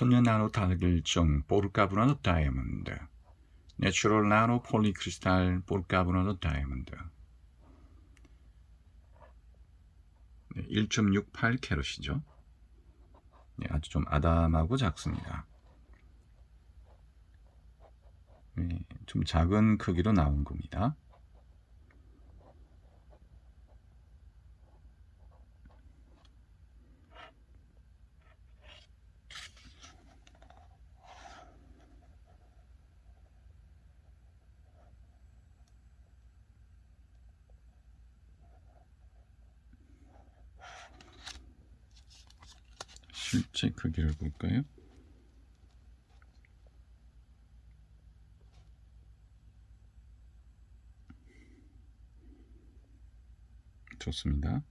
천연 나노 달길종 보르카브라노 다이아몬드 내추럴 나노 폴리크리스탈 보르카브라노 다이아몬드 1.68 캐럿이죠. 네, 아주 좀 아담하고 작습니다. 네, 좀 작은 크기로 나온 겁니다. 실제 크기를 볼까요? 좋습니다.